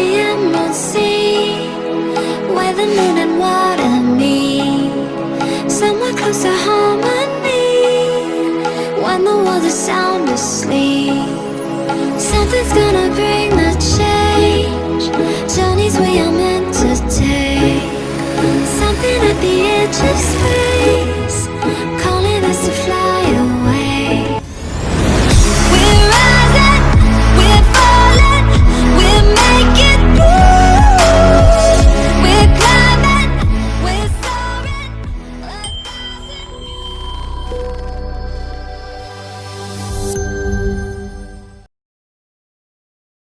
the sea Where the moon and water meet. Somewhere close to harmony When the world is sound asleep. Something's gonna bring the